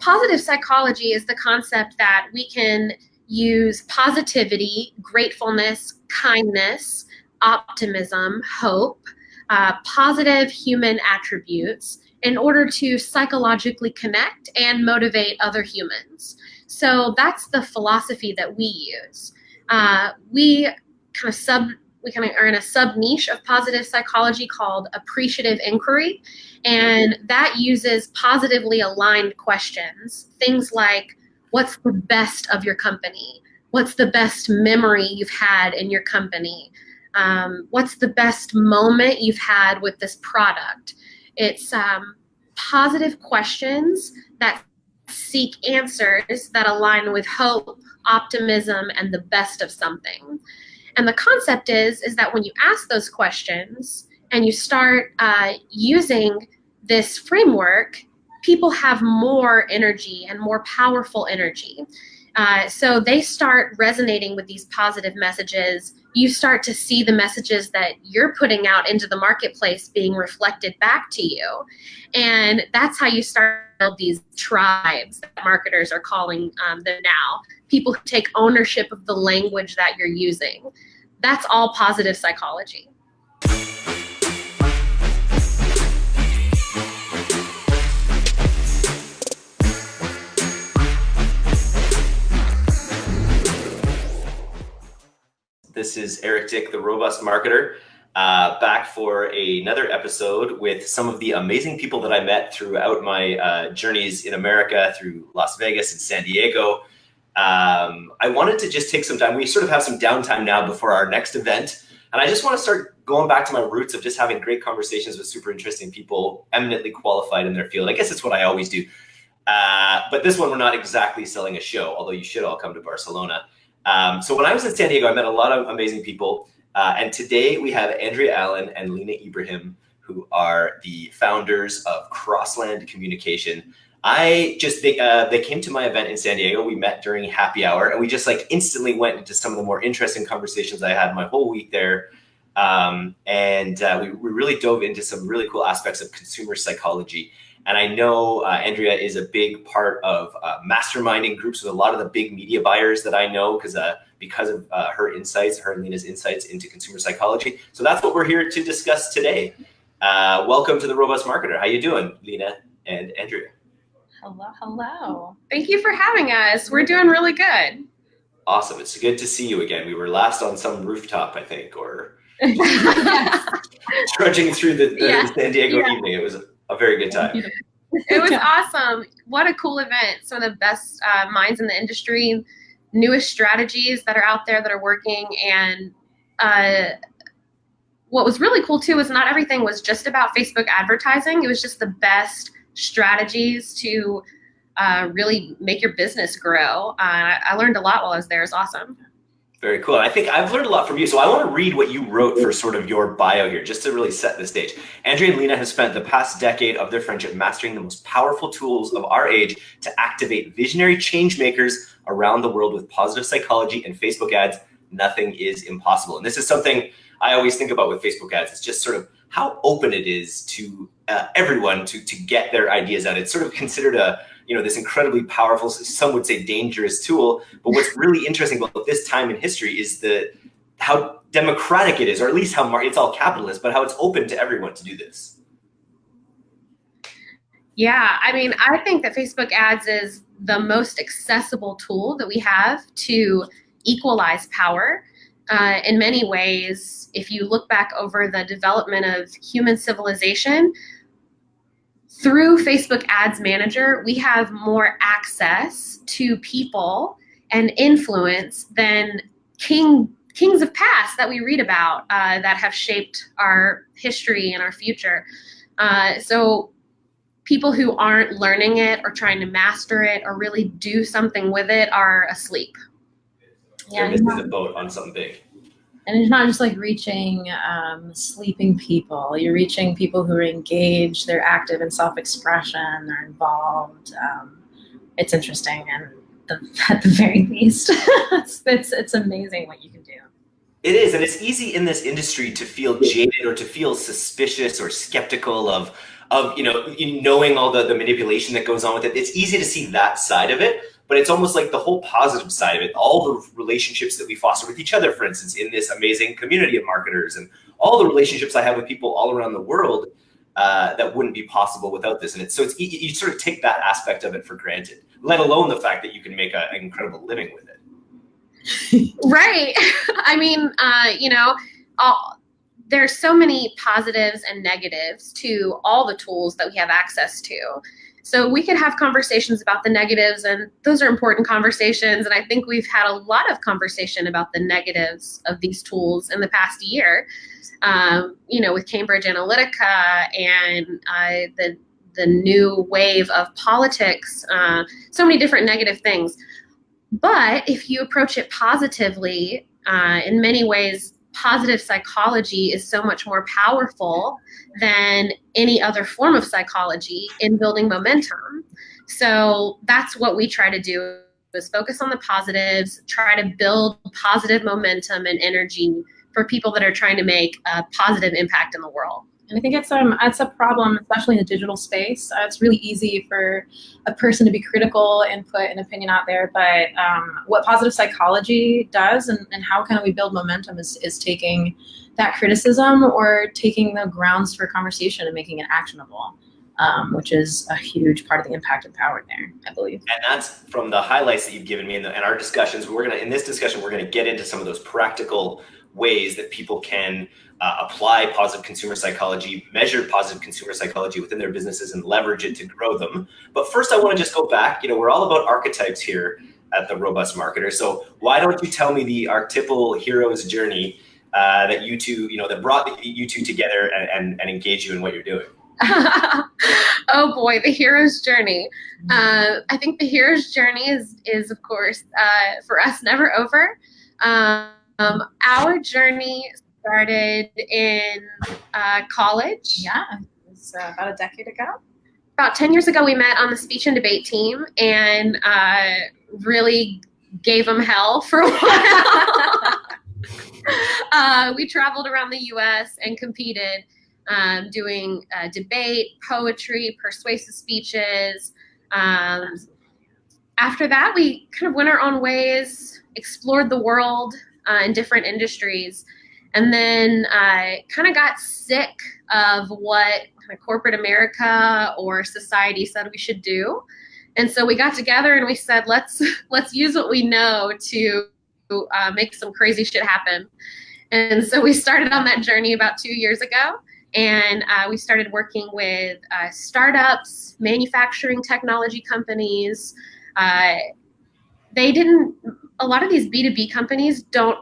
positive psychology is the concept that we can use positivity, gratefulness, kindness, optimism, hope, uh, positive human attributes in order to psychologically connect and motivate other humans. So that's the philosophy that we use. Uh, we kind of sub we kind of are in a sub niche of positive psychology called appreciative inquiry, and that uses positively aligned questions. Things like, what's the best of your company? What's the best memory you've had in your company? Um, what's the best moment you've had with this product? It's um, positive questions that seek answers that align with hope, optimism, and the best of something. And the concept is, is that when you ask those questions and you start uh, using this framework, people have more energy and more powerful energy. Uh, so they start resonating with these positive messages. You start to see the messages that you're putting out into the marketplace being reflected back to you. And that's how you start build these tribes that marketers are calling um, them now. People who take ownership of the language that you're using. That's all positive psychology. This is Eric Dick, the Robust Marketer, uh, back for another episode with some of the amazing people that I met throughout my uh, journeys in America through Las Vegas and San Diego. Um, I wanted to just take some time. We sort of have some downtime now before our next event. And I just want to start going back to my roots of just having great conversations with super interesting people, eminently qualified in their field. I guess it's what I always do. Uh, but this one, we're not exactly selling a show, although you should all come to Barcelona. Um, so when I was in San Diego, I met a lot of amazing people. Uh, and today we have Andrea Allen and Lena Ibrahim, who are the founders of Crossland Communication. I just they uh, they came to my event in San Diego. We met during happy hour, and we just like instantly went into some of the more interesting conversations I had my whole week there. Um, and uh, we, we really dove into some really cool aspects of consumer psychology. And I know uh, Andrea is a big part of uh, masterminding groups with a lot of the big media buyers that I know because uh, because of uh, her insights, her and Lena's insights into consumer psychology. So that's what we're here to discuss today. Uh, welcome to the Robust Marketer. How you doing, Lena and Andrea? Hello, hello. Thank you for having us. We're doing really good. Awesome. It's good to see you again. We were last on some rooftop, I think, or trudging through the, the yeah. San Diego yeah. evening. It was a very good time. It was awesome. What a cool event. Some of the best uh, minds in the industry, newest strategies that are out there that are working. And uh, what was really cool too is not everything was just about Facebook advertising. It was just the best strategies to uh, really make your business grow. Uh, I learned a lot while I was there. It's awesome. Very cool. I think I've learned a lot from you. So I want to read what you wrote for sort of your bio here, just to really set the stage. Andrea and Lena have spent the past decade of their friendship mastering the most powerful tools of our age to activate visionary change makers around the world with positive psychology and Facebook ads. Nothing is impossible. And this is something I always think about with Facebook ads. It's just sort of how open it is to uh, everyone to, to get their ideas out. It's sort of considered a, you know, this incredibly powerful, some would say dangerous tool. But what's really interesting about this time in history is the how democratic it is, or at least how it's all capitalist, but how it's open to everyone to do this. Yeah, I mean, I think that Facebook ads is the most accessible tool that we have to equalize power. Uh, in many ways, if you look back over the development of human civilization, through Facebook Ads Manager, we have more access to people and influence than king kings of past that we read about uh, that have shaped our history and our future. Uh, so people who aren't learning it or trying to master it or really do something with it are asleep. They're yeah, missing the boat on something big and it's not just like reaching um, sleeping people. You're reaching people who are engaged they're active in self-expression they're involved um, it's interesting and the, at the very least it's, it's, it's amazing what you can do. It is and it's easy in this industry to feel jaded or to feel suspicious or skeptical of of you know knowing all the, the manipulation that goes on with it. It's easy to see that side of it but it's almost like the whole positive side of it all the relationships that we foster with each other for instance in this amazing community of marketers and all the relationships i have with people all around the world uh, that wouldn't be possible without this. And it's so it's you, sort of take that aspect of it for granted let alone the fact that you can make a, an incredible living with it. Right. I mean uh, you know all, there's so many positives and negatives to all the tools that we have access to. So we could have conversations about the negatives, and those are important conversations. And I think we've had a lot of conversation about the negatives of these tools in the past year. Um, you know, with Cambridge Analytica and uh, the the new wave of politics, uh, so many different negative things. But if you approach it positively, uh, in many ways, positive psychology is so much more powerful than any other form of psychology in building momentum. So that's what we try to do is focus on the positives, try to build positive momentum and energy for people that are trying to make a positive impact in the world. And I think it's um it's a problem, especially in the digital space. Uh, it's really easy for a person to be critical and put an opinion out there. But um, what positive psychology does, and, and how can we build momentum, is is taking that criticism or taking the grounds for conversation and making it actionable. Um, which is a huge part of the impact and power there, I believe. And that's from the highlights that you've given me in, the, in our discussions. We're gonna in this discussion, we're gonna get into some of those practical ways that people can uh, apply positive consumer psychology, measure positive consumer psychology within their businesses and leverage it to grow them. But first, I want to just go back. You know, we're all about archetypes here at the Robust Marketer. So why don't you tell me the archetypal hero's journey uh, that you two, you know, that brought you two together and, and, and engage you in what you're doing? oh boy, the hero's journey. Uh, I think the hero's journey is, is of course, uh, for us, never over. Um, our journey started in uh, college. Yeah, it was uh, about a decade ago. About 10 years ago, we met on the speech and debate team and uh, really gave them hell for a while. Uh, we traveled around the US and competed, um, doing uh, debate, poetry, persuasive speeches. Um, after that, we kind of went our own ways, explored the world uh, in different industries and then I kind of got sick of what corporate America or society said we should do. And so we got together and we said, let's let's use what we know to uh, make some crazy shit happen. And so we started on that journey about two years ago. And uh, we started working with uh, startups, manufacturing technology companies. Uh, they didn't, a lot of these B2B companies don't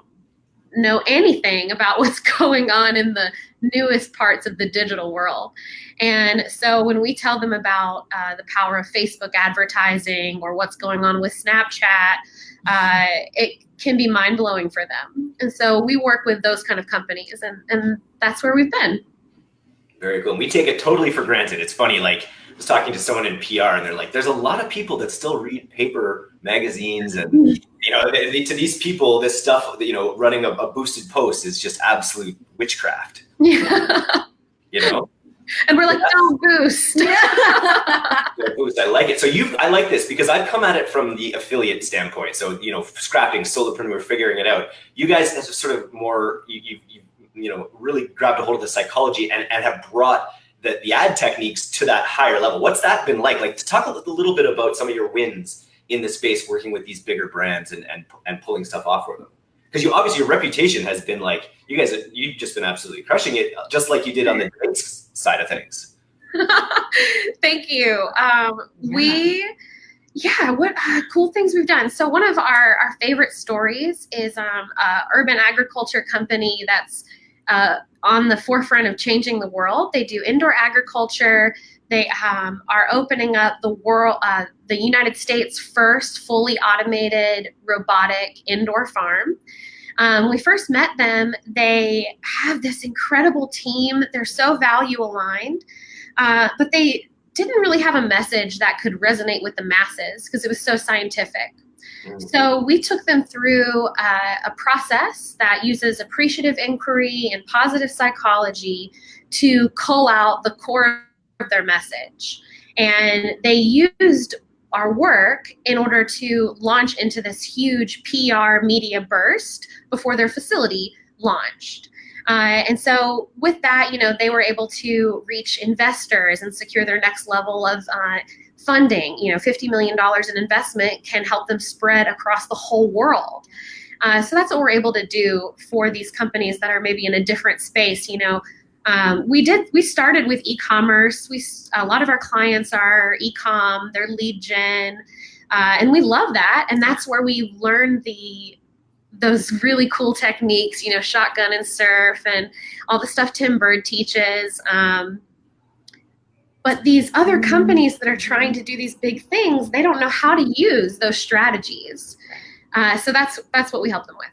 know anything about what's going on in the newest parts of the digital world. And so when we tell them about uh, the power of Facebook advertising or what's going on with Snapchat, uh, it can be mind blowing for them. And so we work with those kind of companies, and, and that's where we've been. Very cool. And we take it totally for granted. It's funny, like, I was talking to someone in PR, and they're like, there's a lot of people that still read paper magazines and you know, to these people, this stuff, you know, running a, a boosted post is just absolute witchcraft. Yeah. You know? And we're like, don't boost. boost. I like it. So you, I like this because I've come at it from the affiliate standpoint. So you know, scrapping, solopreneur, figuring it out. You guys have sort of more, you, you, you, you know, really grabbed a hold of the psychology and, and have brought the, the ad techniques to that higher level. What's that been like? Like to talk a little bit about some of your wins in the space working with these bigger brands and and, and pulling stuff off for them. Because you obviously your reputation has been like you guys you've just been absolutely crushing it just like you did on the drinks side of things. Thank you. Um, yeah. we yeah what uh, cool things we've done. So one of our our favorite stories is um, uh, urban agriculture company that's uh, on the forefront of changing the world. They do indoor agriculture they um, are opening up the world, uh, the United States' first fully automated robotic indoor farm. Um, we first met them. They have this incredible team. They're so value aligned, uh, but they didn't really have a message that could resonate with the masses because it was so scientific. Mm-hmm. So we took them through uh, a process that uses appreciative inquiry and positive psychology to cull out the core their message. And they used our work in order to launch into this huge PR media burst before their facility launched. Uh, and so with that, you know, they were able to reach investors and secure their next level of uh, funding. You know, $50 million in investment can help them spread across the whole world. Uh, so that's what we're able to do for these companies that are maybe in a different space. You know, um, we did. We started with e-commerce. We a lot of our clients are e-com. They're lead gen, uh, and we love that. And that's where we learn the those really cool techniques. You know, shotgun and surf, and all the stuff Tim Burd teaches. Um, but these other companies that are trying to do these big things, they don't know how to use those strategies. Uh, so that's that's what we help them with.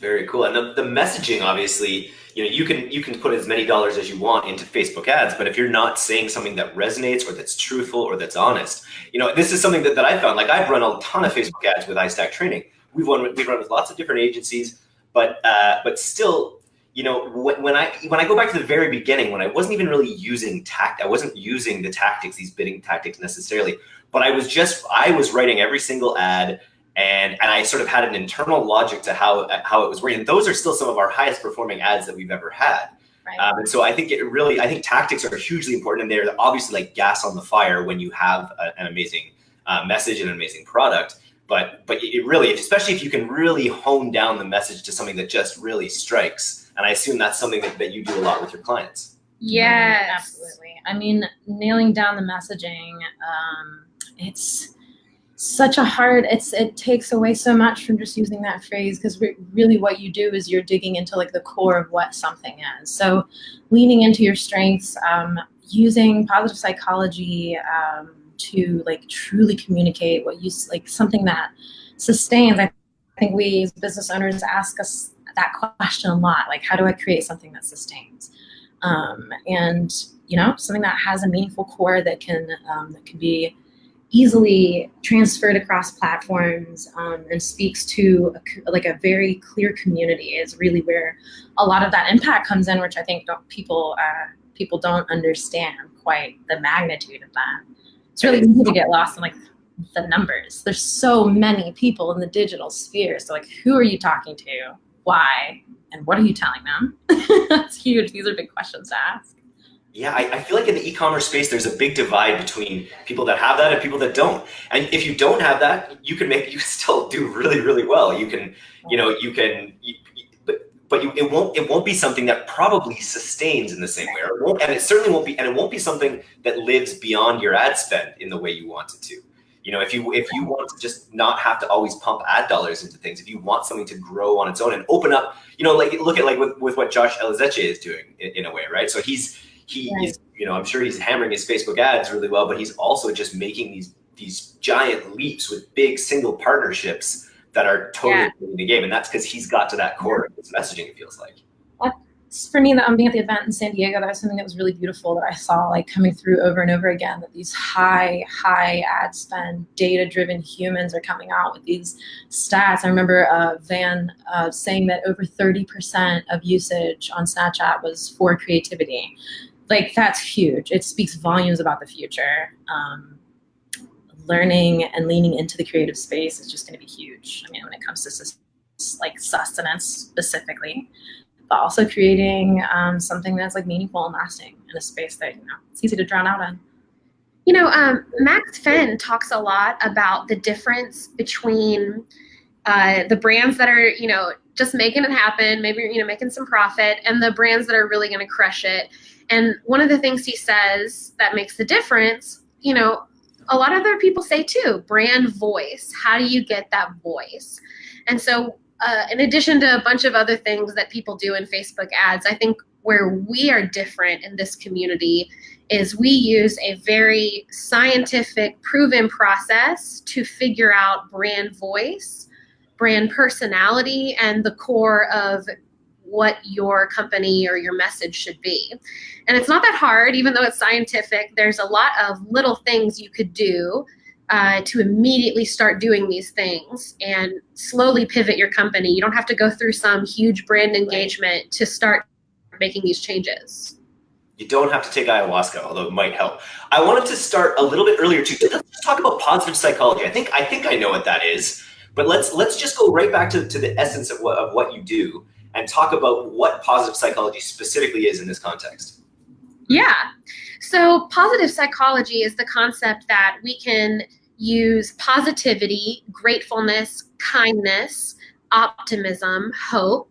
Very cool. And the, the messaging, obviously, you know, you can you can put as many dollars as you want into Facebook ads, but if you're not saying something that resonates or that's truthful or that's honest, you know, this is something that, that I found. Like I've run a ton of Facebook ads with iStack Training. We've run we've run with lots of different agencies, but uh, but still, you know, when, when I when I go back to the very beginning, when I wasn't even really using tact, I wasn't using the tactics, these bidding tactics necessarily, but I was just I was writing every single ad and and I sort of had an internal logic to how how it was working. And those are still some of our highest performing ads that we've ever had. Right. Um, and so I think it really, I think tactics are hugely important, and they're obviously like gas on the fire when you have a, an amazing uh, message and an amazing product. But but it really, especially if you can really hone down the message to something that just really strikes. And I assume that's something that, that you do a lot with your clients. Yes, absolutely. I mean, nailing down the messaging, um, it's such a hard it's it takes away so much from just using that phrase because re really what you do is you're digging into like the core of what something is. So leaning into your strengths um, using positive psychology um, to like truly communicate what you like something that sustains. I think we as business owners ask us that question a lot like how do i create something that sustains? Um, and you know something that has a meaningful core that can um, that can be easily transferred across platforms um, and speaks to a, like a very clear community is really where a lot of that impact comes in, which I think people uh, people don't understand quite the magnitude of that. It's really easy to get lost in like the numbers. There's so many people in the digital sphere. So like, who are you talking to? Why? And what are you telling them? That's huge. These are big questions to ask. Yeah, I, I, feel like in the e-commerce space, there's a big divide between people that have that and people that don't. And if you don't have that, you can make you can still do really, really well. You can, you know, you can, you, but but you, it won't it won't be something that probably sustains in the same way, or it won't, and it certainly won't be, and it won't be something that lives beyond your ad spend in the way you want it to. You know, if you if you want to just not have to always pump ad dollars into things, if you want something to grow on its own and open up, you know, like look at like with, with what Josh Elizetxe is doing in, in a way, right? So he's he right. is, you know, I'm sure he's hammering his Facebook ads really well, but he's also just making these these giant leaps with big single partnerships that are totally yeah. the game. And that's because he's got to that core of his messaging, it feels like. For me, that um, being at the event in San Diego, that was something that was really beautiful that I saw like coming through over and over again, that these high, high ad spend, data-driven humans are coming out with these stats. I remember uh, Van uh, saying that over 30% of usage on Snapchat was for creativity like that's huge. It speaks volumes about the future. Um, learning and leaning into the creative space is just going to be huge. I mean, when it comes to like sustenance specifically, but also creating um, something that's like meaningful and lasting in a space that you know it's easy to drown out in. You know, um, Max Finn talks a lot about the difference between uh, the brands that are, you know, just making it happen, maybe you know, making some profit, and the brands that are really going to crush it. And one of the things he says that makes the difference, you know, a lot of other people say too, brand voice. How do you get that voice? And so, uh, in addition to a bunch of other things that people do in Facebook ads, I think where we are different in this community is we use a very scientific, proven process to figure out brand voice, brand personality, and the core of what your company or your message should be. And it's not that hard, even though it's scientific. There's a lot of little things you could do uh, to immediately start doing these things and slowly pivot your company. You don't have to go through some huge brand engagement to start making these changes. You don't have to take ayahuasca, although it might help. I wanted to start a little bit earlier too. Let's talk about positive psychology. I think I think I know what that is, but let's let's just go right back to, to the essence of what of what you do and talk about what positive psychology specifically is in this context. Yeah. So positive psychology is the concept that we can use positivity, gratefulness, kindness, optimism, hope,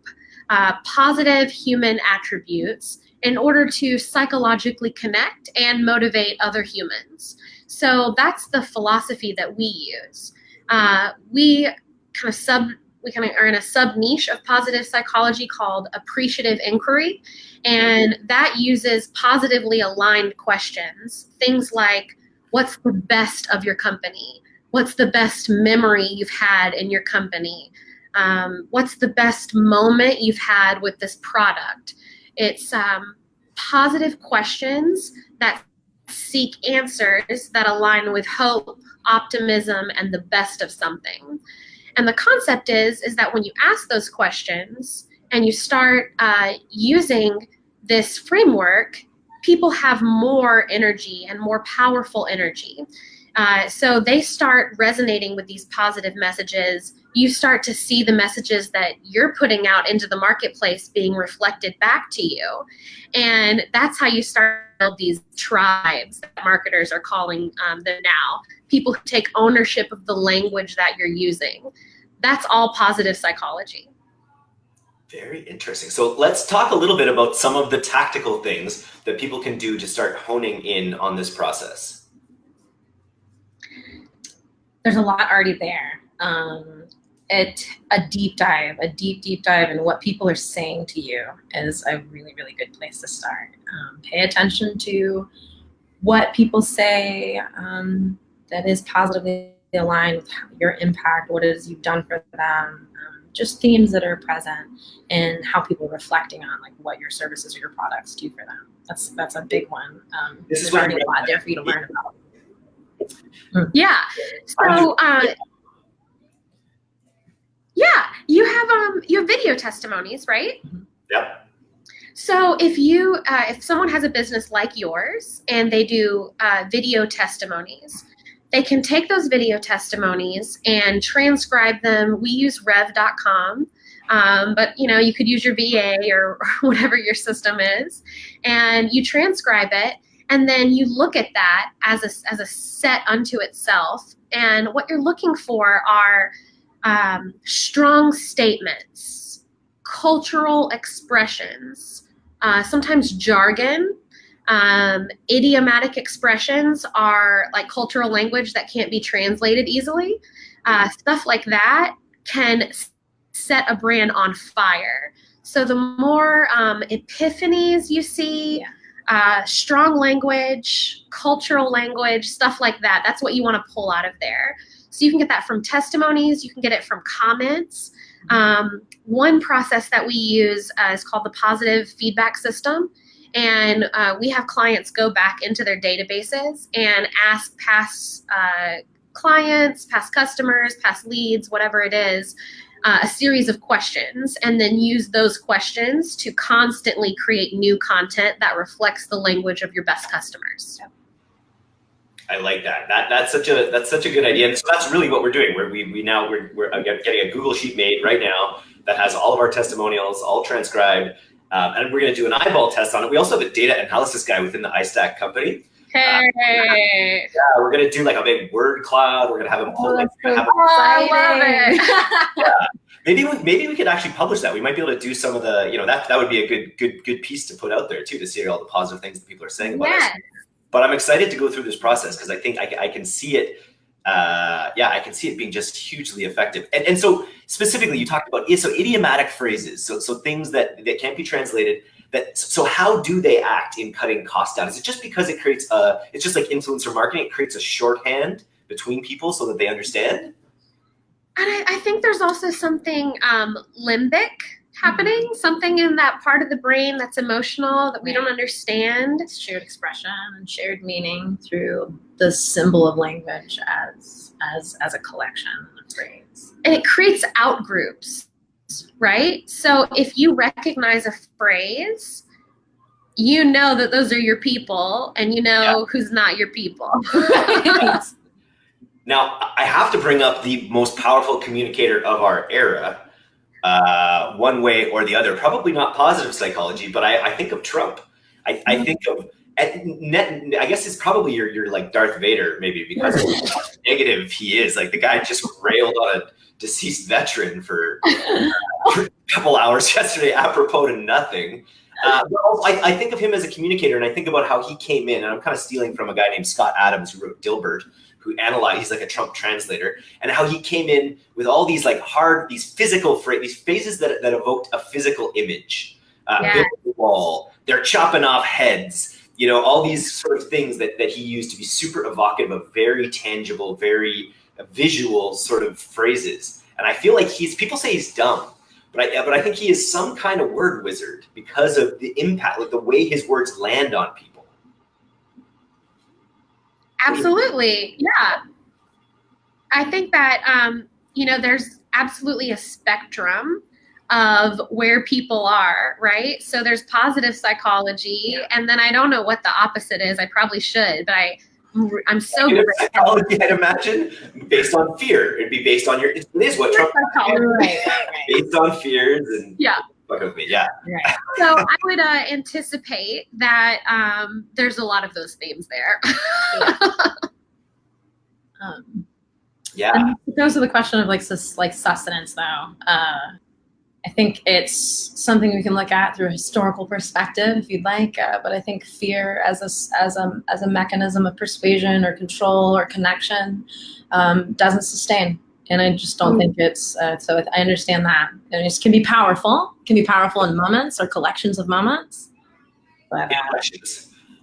uh, positive human attributes in order to psychologically connect and motivate other humans. So that's the philosophy that we use. Uh, we kind of sub we kind of are in a sub niche of positive psychology called appreciative inquiry, and that uses positively aligned questions. Things like, "What's the best of your company? What's the best memory you've had in your company? Um, what's the best moment you've had with this product?" It's um, positive questions that seek answers that align with hope, optimism, and the best of something. And the concept is is that when you ask those questions and you start uh, using this framework, people have more energy and more powerful energy. Uh, so they start resonating with these positive messages you start to see the messages that you're putting out into the marketplace being reflected back to you. And that's how you start these tribes that marketers are calling um, them now. People who take ownership of the language that you're using. That's all positive psychology. Very interesting. So let's talk a little bit about some of the tactical things that people can do to start honing in on this process. There's a lot already there. Um, it a deep dive, a deep deep dive in what people are saying to you is a really really good place to start. Um, pay attention to what people say um, that is positively aligned with your impact, what it is you've done for them, um, just themes that are present, and how people are reflecting on like what your services or your products do for them. That's that's a big one. Um, this is already a lot there for you to learn about. Yeah. So. Uh, yeah, you have um you have video testimonies, right? Mm-hmm. Yep. So if you uh, if someone has a business like yours and they do uh, video testimonies, they can take those video testimonies and transcribe them. We use Rev.com. Um, but you know you could use your VA or, or whatever your system is, and you transcribe it, and then you look at that as a as a set unto itself. And what you're looking for are um, strong statements, cultural expressions, uh, sometimes jargon. Um, idiomatic expressions are like cultural language that can't be translated easily. Uh, stuff like that can set a brand on fire. So the more um, epiphanies you see, uh, strong language, cultural language, stuff like that, that's what you want to pull out of there. So you can get that from testimonies, you can get it from comments. Um, one process that we use uh, is called the positive feedback system. And uh, we have clients go back into their databases and ask past uh, clients, past customers, past leads, whatever it is, uh, a series of questions and then use those questions to constantly create new content that reflects the language of your best customers. Yep. I like that. That that's such a that's such a good idea. And so that's really what we're doing. We're, we we now we're we're getting a Google sheet made right now that has all of our testimonials all transcribed, um, and we're going to do an eyeball test on it. We also have a data analysis guy within the iStack company. Hey. Uh, yeah, we're gonna do like a big word cloud. We're gonna have him pull. Oh, like, so have oh, I love it. yeah. Maybe we, maybe we could actually publish that. We might be able to do some of the, you know, that that would be a good good good piece to put out there too to see all the positive things that people are saying about yes. us. But I'm excited to go through this process because I think I, I, can see it. Uh, yeah, I can see it being just hugely effective. And, and so specifically, you talked about so idiomatic phrases, so so things that that can't be translated. That so how do they act in cutting costs down? Is it just because it creates a? It's just like influencer marketing. It creates a shorthand between people so that they understand. And I, I think there's also something um, limbic happening, mm-hmm. something in that part of the brain that's emotional that we don't understand. It's shared expression and shared meaning through the symbol of language as as as a collection of phrase. And it creates out groups, right? So if you recognize a phrase, you know that those are your people and you know yeah. who's not your people. now, I have to bring up the most powerful communicator of our era, uh, one way or the other. Probably not positive psychology, but I, I think of Trump. I, I mm-hmm. think of net, I guess it's probably your, your like Darth Vader, maybe because of how negative he is. Like the guy just railed on a deceased veteran for, for a couple hours yesterday, apropos to nothing. Uh, I, I, think of him as a communicator, and I think about how he came in, and I'm kind of stealing from a guy named Scott Adams who wrote Dilbert, who analyzed. He's like a Trump translator, and how he came in with all these like hard, these physical phrases, these phrases that that evoked a physical image. Uh, yeah. wall. They're chopping off heads. You know, all these sort of things that that he used to be super evocative of very tangible, very visual sort of phrases. And I feel like he's people say he's dumb but I, but I think he is some kind of word wizard because of the impact, like the way his words land on people. Absolutely. Yeah. I think that, um, you know, there's absolutely a spectrum of where people are, right? So there's positive psychology, yeah. and then I don't know what the opposite is. I probably should, but I I'm so good psychology, I'd imagine, based on fear. It'd be based on your. It is what Trump. Right, right, right. Based on fears and yeah. With me, yeah. Right. So I would uh, anticipate that um, there's a lot of those themes there. yeah. Um, yeah. It goes to the question of like sus- like sustenance, though. Uh, I think it's something we can look at through a historical perspective, if you'd like. Uh, but I think fear as a as a as a mechanism of persuasion or control or connection um, doesn't sustain, and I just don't think it's. Uh, so I understand that, and it can be powerful. Can be powerful in moments or collections of moments. But uh,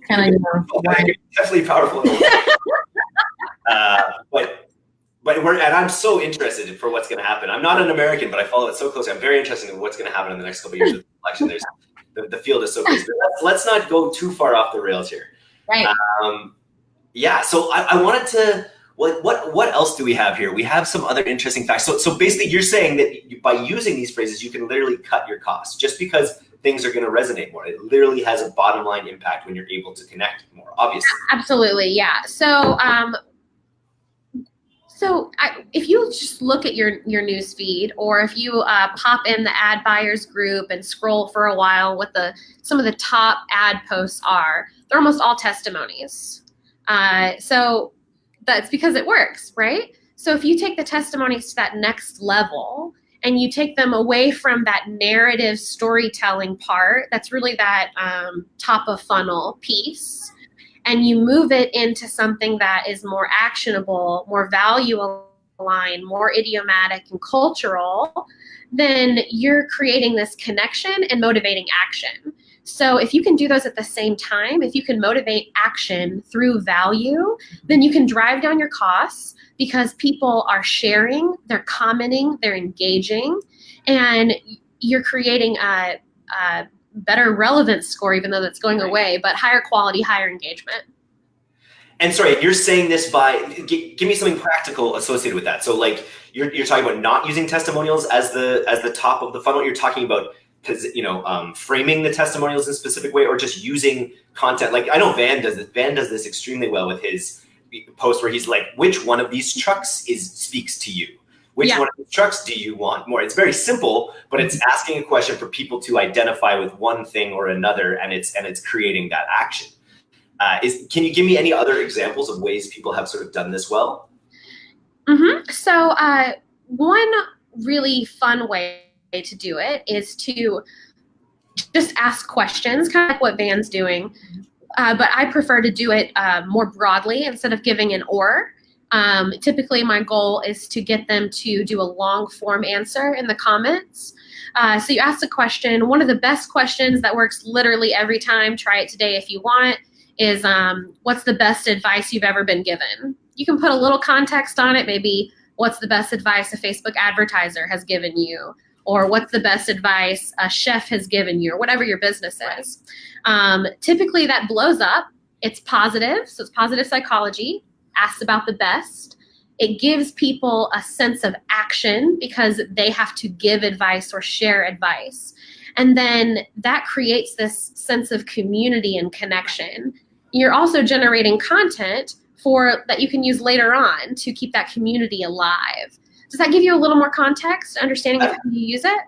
kind of you know, definitely powerful. uh, but but we're and I'm so interested for what's going to happen. I'm not an American, but I follow it so closely. I'm very interested in what's going to happen in the next couple of years of the election. There's the, the field is so crazy. Let's, let's, not go too far off the rails here. Right. Um, yeah. So I, I wanted to. What, what what else do we have here? We have some other interesting facts. So so basically, you're saying that by using these phrases, you can literally cut your costs just because things are going to resonate more. It literally has a bottom line impact when you're able to connect more. Obviously. Absolutely. Yeah. So um, so I, if you just look at your your news feed, or if you uh, pop in the ad buyers group and scroll for a while, what the some of the top ad posts are, they're almost all testimonies. Uh, so that's because it works, right? So if you take the testimonies to that next level and you take them away from that narrative storytelling part, that's really that um, top of funnel piece and you move it into something that is more actionable, more value aligned, more idiomatic and cultural, then you're creating this connection and motivating action. So if you can do those at the same time, if you can motivate action through value, then you can drive down your costs because people are sharing, they're commenting, they're engaging, and you're creating a, a better relevance score, even though that's going right. away, but higher quality, higher engagement. And sorry, you're saying this by give me something practical associated with that. So like you're, you're talking about not using testimonials as the as the top of the funnel. You're talking about you know um, framing the testimonials in a specific way, or just using content. Like I know Van does this. Van does this extremely well with his post where he's like, "Which one of these trucks is speaks to you?" Which yeah. one of the trucks do you want more? It's very simple, but it's mm-hmm. asking a question for people to identify with one thing or another, and it's and it's creating that action. Uh, is can you give me any other examples of ways people have sort of done this well? Mm-hmm. So uh, one really fun way to do it is to just ask questions, kind of like what Van's doing. Uh, but I prefer to do it uh, more broadly instead of giving an or. Um, typically, my goal is to get them to do a long form answer in the comments. Uh, so you ask a question. One of the best questions that works literally every time, try it today if you want, is um, what's the best advice you've ever been given? You can put a little context on it, maybe what's the best advice a Facebook advertiser has given you, or what's the best advice a chef has given you, or whatever your business is. Um, typically, that blows up. It's positive, so it's positive psychology asks about the best. It gives people a sense of action because they have to give advice or share advice. And then that creates this sense of community and connection. You're also generating content for that you can use later on to keep that community alive. Does that give you a little more context, understanding of uh, how you use it?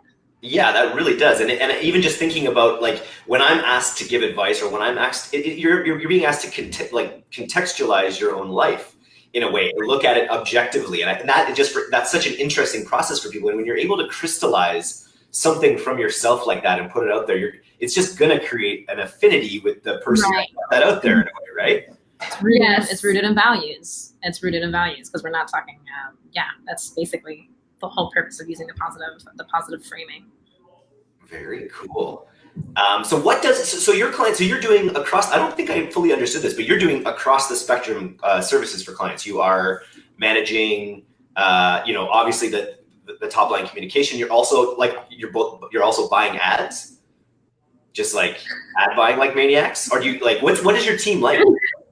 Yeah, that really does. And, and even just thinking about like when I'm asked to give advice or when I'm asked, it, you're, you're, being asked to cont- like contextualize your own life in a way or look at it objectively. And, I, and that just, that's such an interesting process for people. And when you're able to crystallize something from yourself like that and put it out there, you're, it's just going to create an affinity with the person right. that, that out there in a way, right? It's rooted, yes. it's rooted in values. It's rooted in values because we're not talking, um, yeah, that's basically the whole purpose of using the positive the positive framing. Very cool. Um, so what does so, so, your client so you're doing across I don't think I fully understood this but you're doing across the spectrum uh, services for clients you are managing uh, you know obviously the, the, the top line communication you're also like you're both you're also buying ads just like ad buying like maniacs or do you like what's what is your team like yeah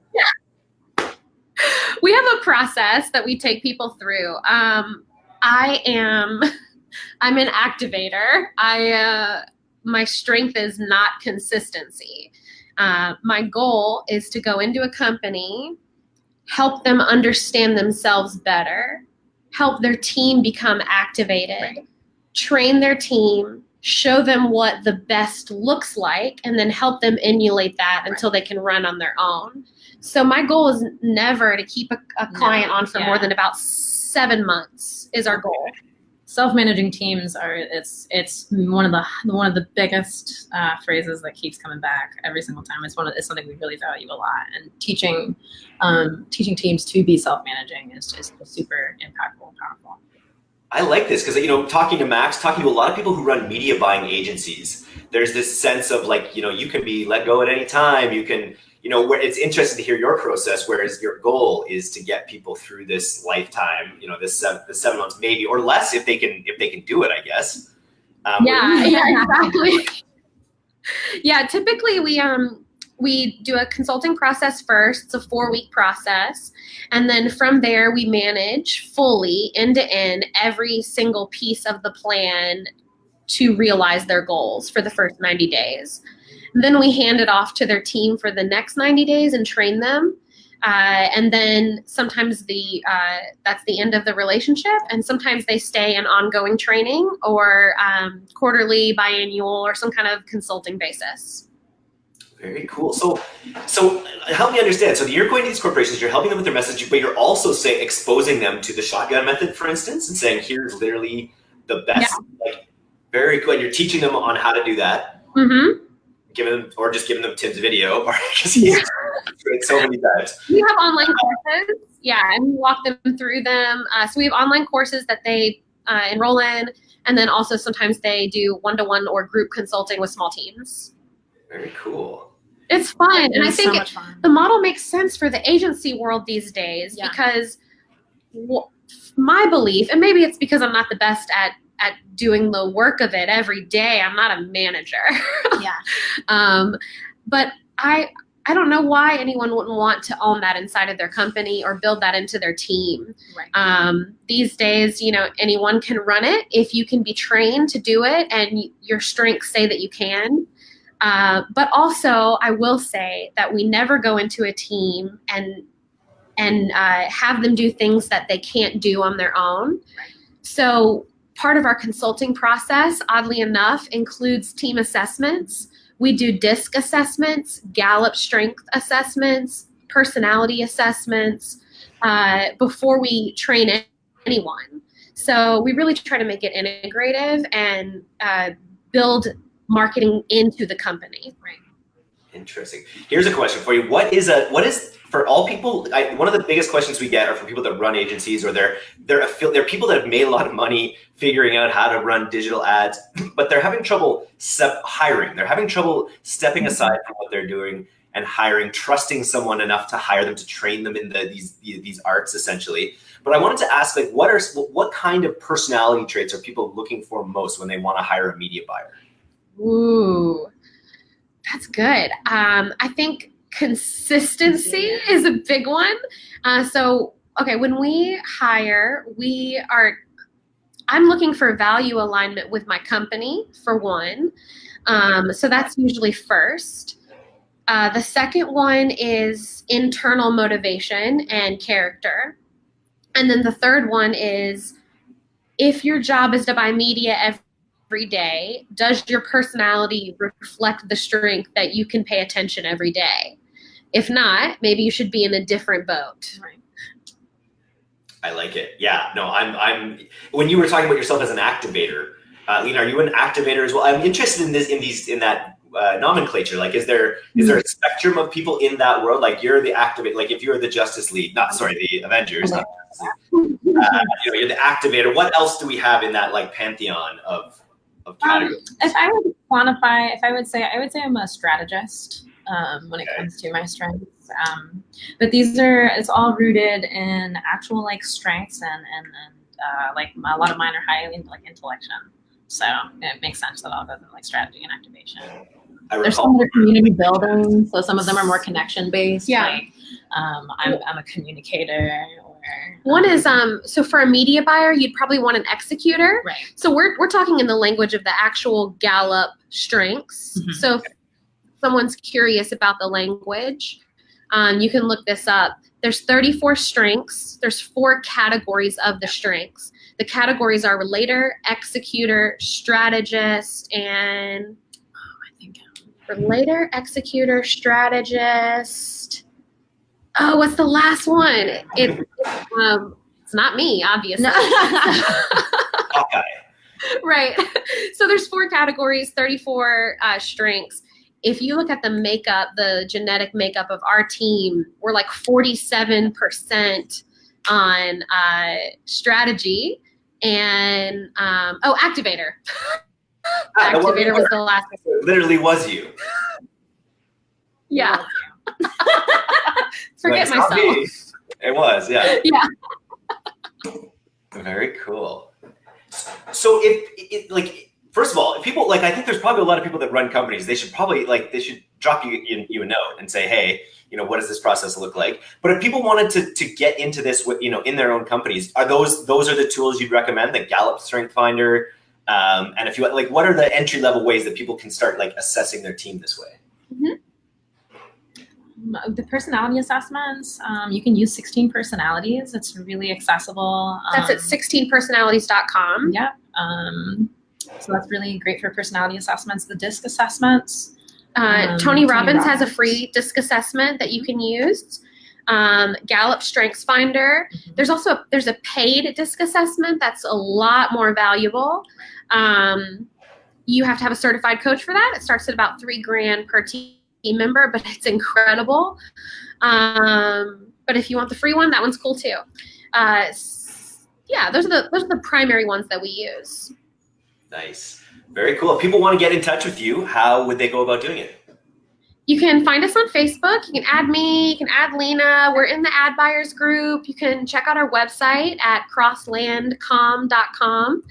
we have a process that we take people through um, I am, I'm an activator. I, uh, my strength is not consistency. Uh, my goal is to go into a company, help them understand themselves better, help their team become activated, right. train their team, show them what the best looks like, and then help them emulate that right. until they can run on their own. So my goal is never to keep a, a client no, on for yeah. more than about seven months is our goal. Self-managing teams are it's it's one of the one of the biggest uh, phrases that keeps coming back every single time. It's one of, it's something we really value a lot, and teaching um, teaching teams to be self-managing is just super impactful and powerful. I like this because you know, talking to Max, talking to a lot of people who run media buying agencies, there's this sense of like, you know, you can be let go at any time. You can you know, where it's interesting to hear your process, whereas your goal is to get people through this lifetime, you know, this seven, the seven months maybe, or less if they can, if they can do it, I guess. Um, yeah, yeah, exactly. yeah, typically we, um, we do a consulting process first. It's a four week process. And then from there, we manage fully end to end every single piece of the plan to realize their goals for the first 90 days. Then we hand it off to their team for the next 90 days and train them. Uh, and then sometimes the uh, that's the end of the relationship, and sometimes they stay in ongoing training or um, quarterly, biannual, or some kind of consulting basis. Very cool. So, so help me understand. So you're going to these corporations, you're helping them with their message, but you're also say exposing them to the shotgun method, for instance, and saying here's literally the best. Yeah. Like very good. You're teaching them on how to do that. Mm-hmm giving them or just giving them Tim's video because he's it so many times. We have online courses, yeah, and we walk them through them. Uh, so we have online courses that they uh, enroll in, and then also sometimes they do one-to-one or group consulting with small teams. Very cool. It's fun, it and I think so it, the model makes sense for the agency world these days yeah. because my belief, and maybe it's because I'm not the best at at doing the work of it every day. I'm not a manager. yeah. Um, but I I don't know why anyone wouldn't want to own that inside of their company or build that into their team. Right. Um, these days, you know, anyone can run it if you can be trained to do it and your strengths say that you can. Uh, but also, I will say that we never go into a team and and uh, have them do things that they can't do on their own. Right. So part of our consulting process, oddly enough, includes team assessments. We do DISC assessments, Gallup strength assessments, personality assessments uh, before we train anyone. So we really try to make it integrative and uh, build marketing into the company. Right. Interesting. Here's a question for you. What is a what is for all people? I, one of the biggest questions we get are from people that run agencies or they're they're they're people that have made a lot of money figuring out how to run digital ads, but they're having trouble hiring. They're having trouble stepping aside from what they're doing and hiring, trusting someone enough to hire them to train them in the, these these arts essentially. But I wanted to ask, like, what are what kind of personality traits are people looking for most when they want to hire a media buyer? Ooh, that's good. Um, I think consistency is a big one. Uh, so, okay, when we hire, we are I'm looking for value alignment with my company, for one. Um, so that's usually first. Uh, the second one is internal motivation and character. And then the third one is if your job is to buy media every day, does your personality reflect the strength that you can pay attention every day? If not, maybe you should be in a different boat. Right. I like it. Yeah, no, I'm, I'm, when you were talking about yourself as an activator, uh, Lena, are you an activator as well? I'm interested in this, in these, in that uh, nomenclature. Like, is there, is there a spectrum of people in that world? Like you're the activate, like if you're the Justice League, not, sorry, the Avengers, not, uh, you know, you're the activator. What else do we have in that like pantheon of, of Um, if I would quantify, if I would say, I would say I'm a strategist um, when it comes to my strengths. Um, but these are, it's all rooted in actual like strengths and, and, and uh, like a lot of mine are highly like intellection. So it makes sense that I'll go to like strategy and activation. I There's some that are community building, so some of them are more connection based. Yeah. Like um, I'm, I'm a communicator or One is um so for a media buyer, you'd probably want an executor. right. So we're we're talking in the language of the actual Gallup strengths. Mhm. So if someone's curious about the language, um, you can look this up. There's 34 strengths. There's four categories of the strengths. The categories are relator, executor, strategist, and oh, I think relator, executor, strategist. Oh, what's the last one? It, um, it's not me, obviously. Hawkeye. right. So there's four categories, 34 uh, strengths. If you look at the makeup, the genetic makeup of our team, we're like 47% on uh, strategy and um, oh, activator. Ah, the one activator was the last. literally was you. Yeah. Forget myself. me. It was, yeah. Yeah. Very cool. So if it, like first of all, if people like I think there's probably a lot of people that run companies. They should probably like they should drop you you, you a note and say, hey, you know, what does this process look like? But if people wanted to to get into this with you know in their own companies, are those those are the tools you'd recommend? The Gallup Strength Finder, um, and if you like, what are the entry level ways that people can start like assessing their team this way? Um, the personality assessments, um, you can use 16 personalities. It's really accessible. That's at Um, 16personalities.com. Yep. Um, so that's really great for personality assessments. The DISC assessments. Uh, Um, Tony Tony Robbins has a free disc assessment that you can use. Um, Gallup Strengths Finder. There's also there's a paid disc assessment that's a lot more valuable. Um, you have to have a certified coach for that. It starts at about three grand per team member, but it's incredible. Um, but if you want the free one, that one's cool too. Uh, yeah, those are the those are the primary ones that we use. Nice, very cool. If people want to get in touch with you, how would they go about doing it? You can find us on Facebook. You can add me. You can add Lena. We're in the ad buyers group. You can check out our website at crosslandcom.com.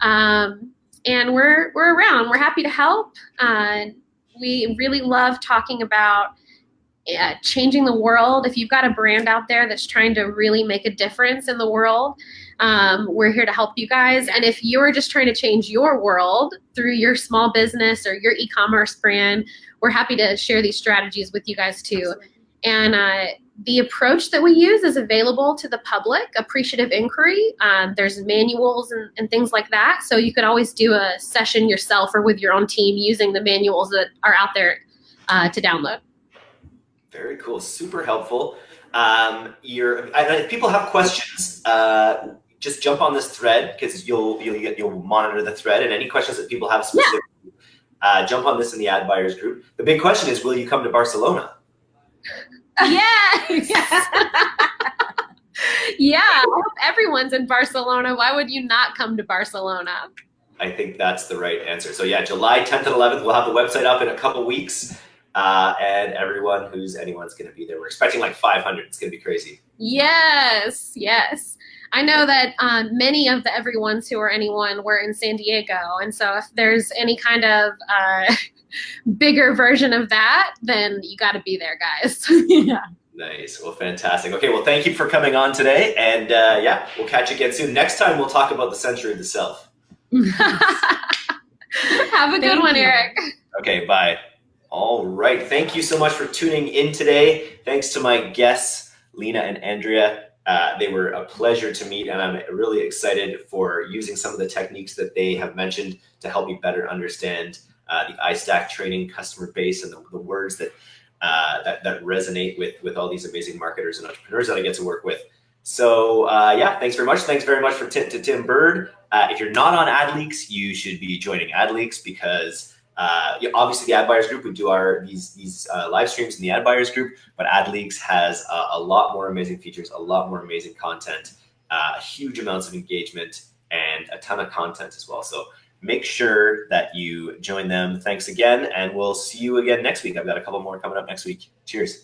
Um, and we're we're around. We're happy to help. Uh, we really love talking about uh, changing the world. If you've got a brand out there that's trying to really make a difference in the world, um, we're here to help you guys. And if you're just trying to change your world through your small business or your e-commerce brand, we're happy to share these strategies with you guys too. And uh, the approach that we use is available to the public, appreciative inquiry. Um, there's manuals and, and things like that. So you could always do a session yourself or with your own team using the manuals that are out there uh, to download. Very cool, super helpful. Um, you're, if people have questions, uh, just jump on this thread because you'll you'll you'll monitor the thread and any questions that people have specifically. Uh, jump on this in the ad buyers group. The big question is, will you come to Barcelona? Yes. yeah. I hope everyone's in Barcelona. Why would you not come to Barcelona? I think that's the right answer. So yeah, July 10th and 11th, we'll have the website up in a couple weeks, uh, and everyone who's anyone's going to be there. We're expecting like 500. It's going to be crazy. Yes, yes. I know that um, many of the everyones who are anyone were in San Diego, and so if there's any kind of uh, bigger version of that, then you got to be there, guys. yeah. Nice. Well, fantastic. Okay. Well, thank you for coming on today. And uh, yeah, we'll catch you again soon. Next time, we'll talk about the century of the self. Have a good one, you. Eric. Okay. Bye. All right. Thank you so much for tuning in today. Thanks to my guests, Lena and Andrea. Uh, they were a pleasure to meet, and I'm really excited for using some of the techniques that they have mentioned to help me better understand uh, the iStack training customer base and the, the words that, uh, that, that resonate with with all these amazing marketers and entrepreneurs that I get to work with. So uh, yeah, thanks very much. Thanks very much for to Tim Burd. Uh, if you're not on AdLeaks, you should be joining AdLeaks because uh, obviously the ad buyers group we do our these these uh, live streams in the ad buyers group but adleaks has uh, a lot more amazing features a lot more amazing content uh, huge amounts of engagement and a ton of content as well. So make sure that you join them. Thanks again and we'll see you again next week. I've got a couple more coming up next week. Cheers